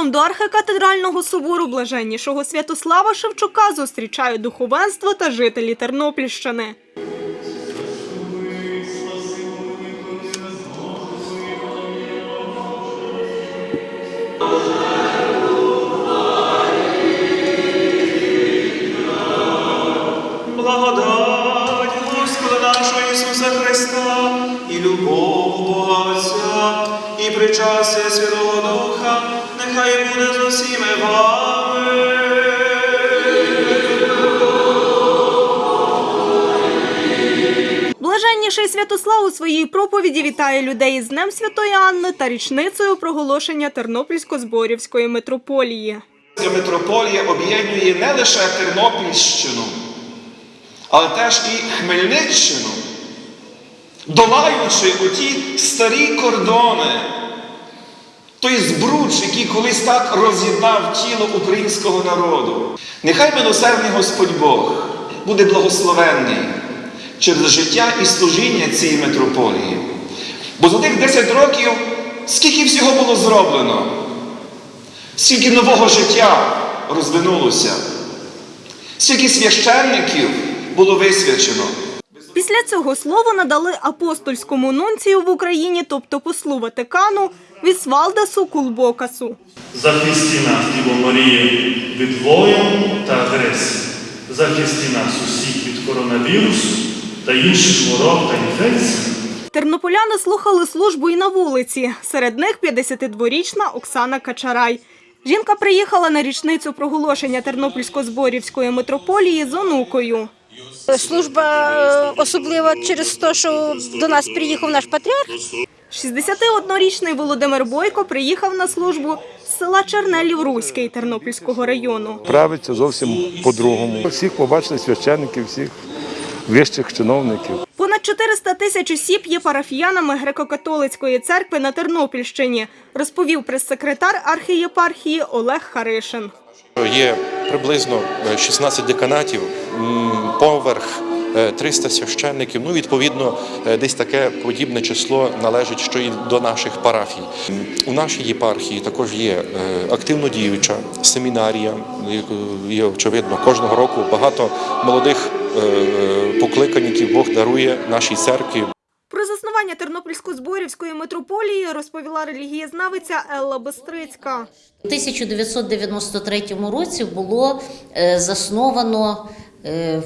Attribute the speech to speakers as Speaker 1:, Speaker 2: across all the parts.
Speaker 1: Входом до архикатедрального собору блаженнішого Святослава Шевчука зустрічають духовенство та жителі Тернопільщини.
Speaker 2: Благодать нашого Ісуса Христа і любов Бога Отця, і причастя Святого Духа, нехай буде з усіми вами.
Speaker 1: Блаженніший Святослав у своїй проповіді вітає людей із Днем Святої Анни та річницею проголошення Тернопільсько-Зборівської митрополії.
Speaker 2: Митрополія об'єднує не лише Тернопільщину, але теж і Хмельниччину, долаючи оті старі кордони, той збруч, який колись так роз'єднав тіло українського народу. Нехай милосердний Господь Бог буде благословенний через життя і служіння цієї митрополії. Бо за тих 10 років скільки всього було зроблено, скільки нового життя розвинулося, скільки священників було висвячено.
Speaker 1: Після цього слово надали апостольському нунцію в Україні, тобто послу Ватикану Вісвалдасу Кулбокасу.
Speaker 3: Захисти нас, Діво Марія, від воєн та агресії. Захисти нас усіх від коронавірусу та інших хвороб та інфекцій.
Speaker 1: Тернополяни слухали службу і на вулиці. Серед них 52-річна Оксана Качарай. Жінка приїхала на річницю проголошення Тернопільсько-Зборівської митрополії з онукою.
Speaker 4: Служба е, особлива через те, що до нас приїхав наш патріарх.
Speaker 1: 61-річний Володимир Бойко приїхав на службу з села Чернелів Руський Тернопільського району.
Speaker 5: правиться зовсім по-другому. Всіх побачили священників, всіх вищих чиновників.
Speaker 1: Понад 400 тисяч осіб є парафіянами греко-католицької церкви на Тернопільщині, розповів прес-секретар архієпархії Олег Харишин.
Speaker 6: Є приблизно е, 16 деканатів, поверх е, 300 священників. Ну, відповідно, е, десь таке подібне число належить, що і до наших парафій. У нашій єпархії також є е, активно діюча семінарія. І, очевидно, кожного року багато молодих е, е, покликанників Бог дарує нашій церкві.
Speaker 1: Про заснування Тернопільсько-Зборівської митрополії розповіла релігієзнавиця Елла Бестрицька.
Speaker 7: У 1993 році було е, засновано е,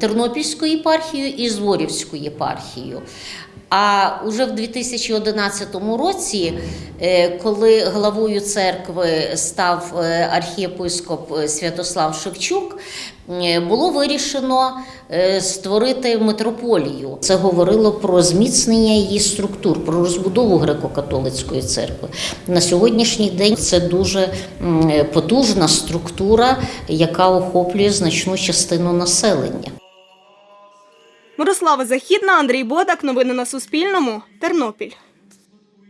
Speaker 7: Тернопільську єпархію і Зворівську єпархію. А уже в 2011 році, е, коли главою церкви став е, архієпископ е, Святослав Шевчук, було вирішено створити митрополію. Це говорило про зміцнення її структур, про розбудову греко-католицької церкви. На сьогоднішній день це дуже потужна структура, яка охоплює значну частину населення.
Speaker 1: Мирослава Західна, Андрій Бодак. Новини на Суспільному. Тернопіль.